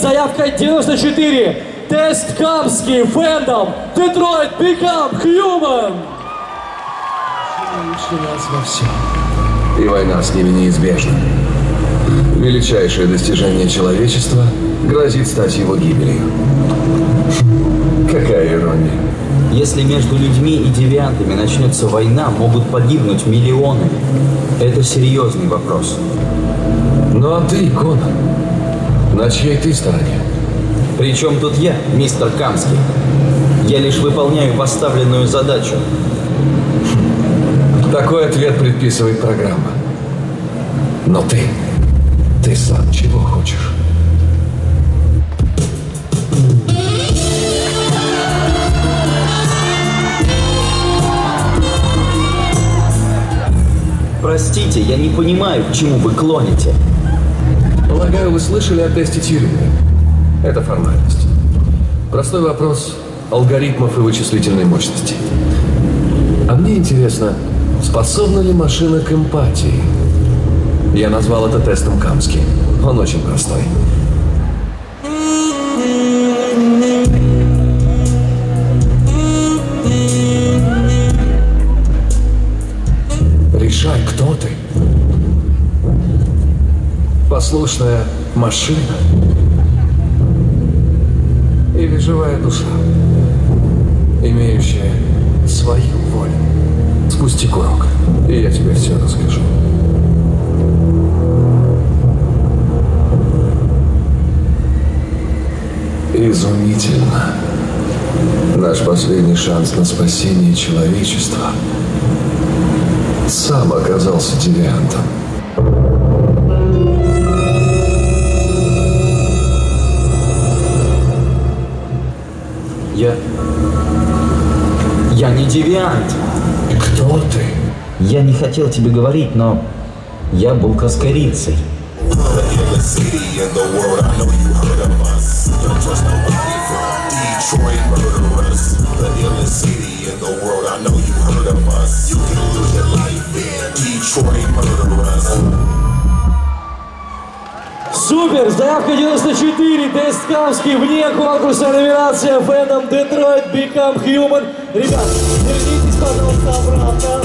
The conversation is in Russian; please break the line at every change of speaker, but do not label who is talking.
заявка 94. Тест Камский, Фэндом, Детройт, Become Human.
Во всем. И война с ними неизбежна. Величайшее достижение человечества грозит стать его гибелью. Какая ирония.
Если между людьми и девиантами начнется война, могут погибнуть миллионы. Это серьезный вопрос.
Ну а ты, Конан, на чьей ты стороне?
Причем тут я, мистер Камский? Я лишь выполняю поставленную задачу.
Такой ответ предписывает программа. Но ты, ты сам чего хочешь?
Простите, я не понимаю, к чему вы клоните.
Полагаю, вы слышали о тесте Тьюринга. Это формальность. Простой вопрос алгоритмов и вычислительной мощности. А мне интересно, способна ли машина к эмпатии? Я назвал это тестом Камски. Он очень простой. Решай, кто ты. Послушная машина или живая душа, имеющая свою волю. Спусти курок, и я тебе все расскажу. Изумительно. Наш последний шанс на спасение человечества сам оказался девиантом.
Я... Я не девиант.
Кто ты?
Я не хотел тебе говорить, но я был каскарицей.
Detroit murderers. The illest city in the world. I know you heard of us. You can lose
Супер! Заявка 94. Тест Камский вне конкурса номинация Фэндом, Детройт, Become Human. Ребят, вернитесь, пожалуйста, обратно.